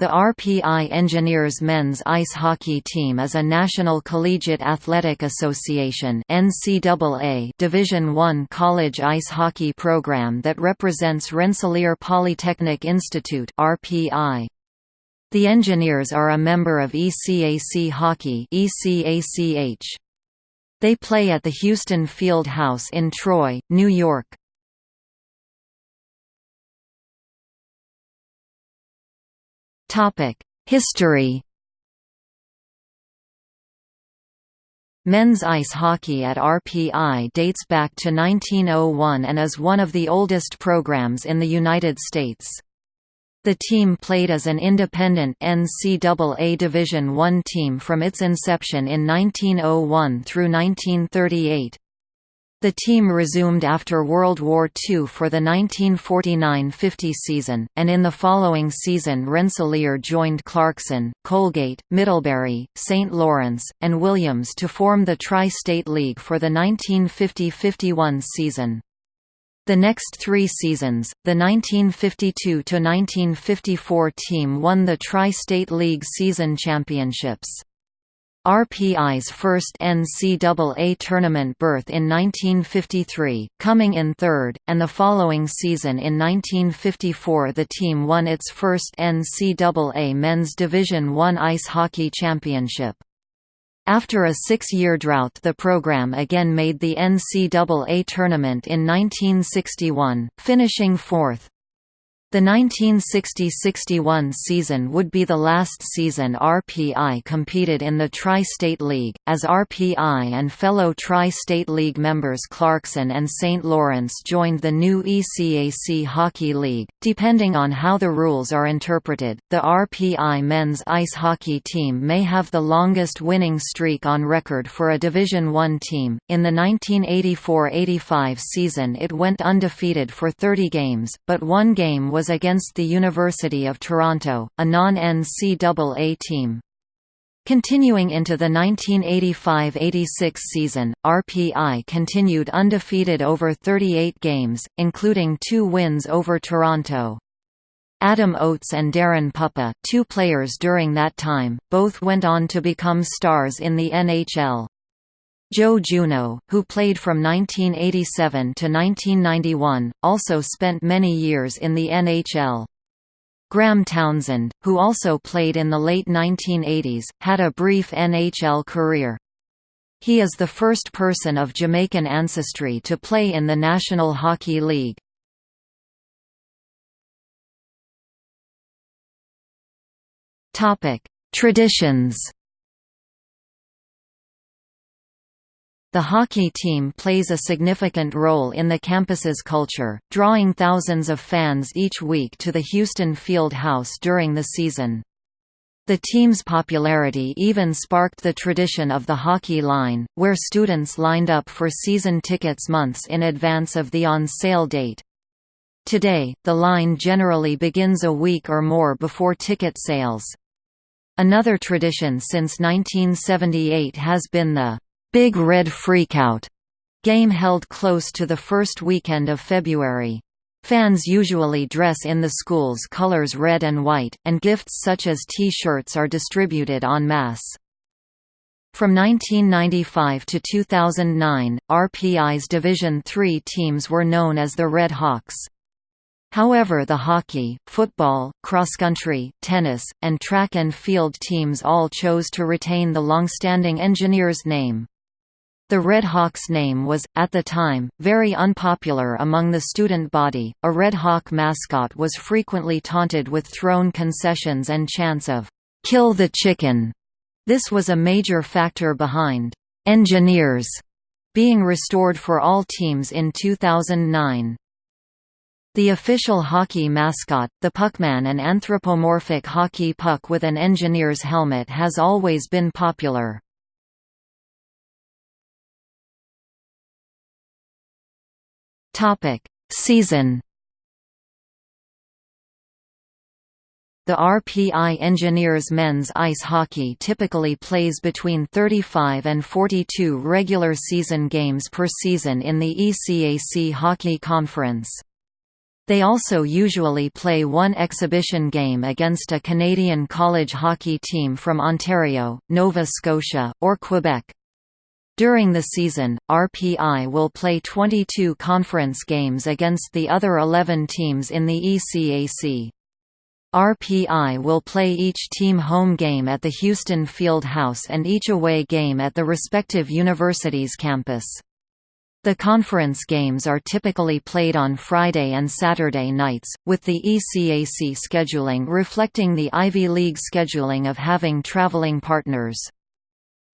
The RPI Engineers men's ice hockey team is a National Collegiate Athletic Association (NCAA) Division I college ice hockey program that represents Rensselaer Polytechnic Institute (RPI). The Engineers are a member of ECAC Hockey (ECACH). They play at the Houston Field House in Troy, New York. History Men's ice hockey at RPI dates back to 1901 and is one of the oldest programs in the United States. The team played as an independent NCAA Division I team from its inception in 1901 through 1938. The team resumed after World War II for the 1949–50 season, and in the following season Rensselaer joined Clarkson, Colgate, Middlebury, St. Lawrence, and Williams to form the Tri-State League for the 1950–51 season. The next three seasons, the 1952–1954 team won the Tri-State League season championships. RPI's first NCAA tournament berth in 1953, coming in third, and the following season in 1954 the team won its first NCAA Men's Division I ice hockey championship. After a six-year drought the program again made the NCAA tournament in 1961, finishing fourth. The 1960–61 season would be the last season RPI competed in the Tri-State League, as RPI and fellow Tri-State League members Clarkson and St. Lawrence joined the new ECAC Hockey League. Depending on how the rules are interpreted, the RPI men's ice hockey team may have the longest winning streak on record for a Division I team. In the 1984–85 season it went undefeated for 30 games, but one game was was against the University of Toronto, a non-NCAA team. Continuing into the 1985–86 season, RPI continued undefeated over 38 games, including two wins over Toronto. Adam Oates and Daren Puppa, two players during that time, both went on to become stars in the NHL. Joe Juneau, who played from 1987 to 1991, also spent many years in the NHL. Graham Townsend, who also played in the late 1980s, had a brief NHL career. He is the first person of Jamaican ancestry to play in the National Hockey League. Traditions The hockey team plays a significant role in the campus's culture, drawing thousands of fans each week to the Houston Field House during the season. The team's popularity even sparked the tradition of the hockey line, where students lined up for season tickets months in advance of the on-sale date. Today, the line generally begins a week or more before ticket sales. Another tradition since 1978 has been the Big Red Freakout game held close to the first weekend of February. Fans usually dress in the school's colors red and white, and gifts such as T-shirts are distributed en masse. From 1995 to 2009, RPI's Division III teams were known as the Red Hawks. However the hockey, football, cross-country, tennis, and track and field teams all chose to retain the long-standing Engineers name. The Red Hawks name was, at the time, very unpopular among the student body. A Red Hawk mascot was frequently taunted with thrown concessions and chants of, Kill the Chicken. This was a major factor behind Engineers being restored for all teams in 2009. The official hockey mascot, the Puckman an anthropomorphic hockey puck with an engineer's helmet has always been popular. Topic: Season. The RPI Engineers men's ice hockey typically plays between 35 and 42 regular season games per season in the ECAC Hockey Conference. They also usually play one exhibition game against a Canadian college hockey team from Ontario, Nova Scotia, or Quebec. During the season, RPI will play 22 conference games against the other 11 teams in the ECAC. RPI will play each team home game at the Houston Field House and each away game at the respective university's campus. The conference games are typically played on Friday and Saturday nights, with the ECAC scheduling reflecting the Ivy League scheduling of having traveling partners.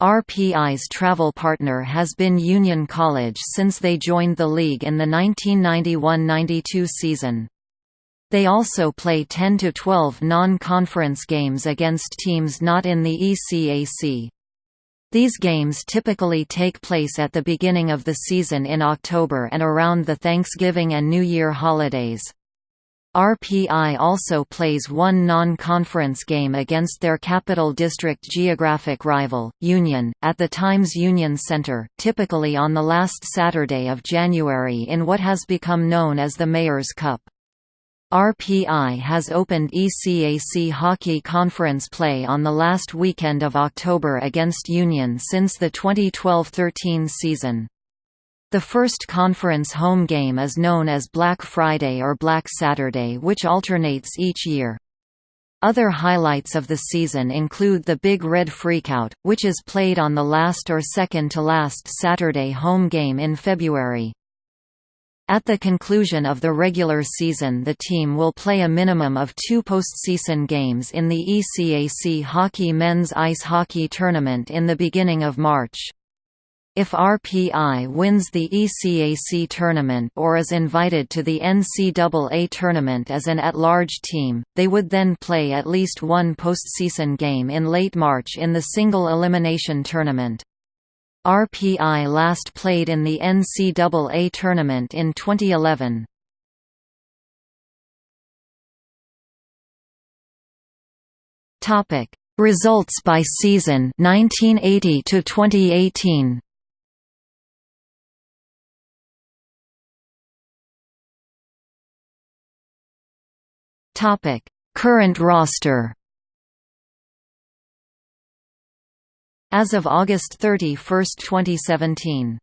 RPI's travel partner has been Union College since they joined the league in the 1991–92 season. They also play 10 to 12 non-conference games against teams not in the ECAC. These games typically take place at the beginning of the season in October and around the Thanksgiving and New Year holidays. RPI also plays one non-conference game against their Capital District geographic rival, Union, at the Times Union Center, typically on the last Saturday of January in what has become known as the Mayor's Cup. RPI has opened ECAC Hockey Conference play on the last weekend of October against Union since the 2012–13 season. The first conference home game is known as Black Friday or Black Saturday which alternates each year. Other highlights of the season include the Big Red Freakout, which is played on the last or second to last Saturday home game in February. At the conclusion of the regular season the team will play a minimum of two postseason games in the ECAC Hockey Men's Ice Hockey Tournament in the beginning of March. If RPI wins the ECAC tournament or is invited to the NCAA tournament as an at-large team, they would then play at least one postseason game in late March in the single elimination tournament. RPI last played in the NCAA tournament in 2011. Topic: Results by season 1980 to 2018. Topic: Current roster. As of August 31, 2017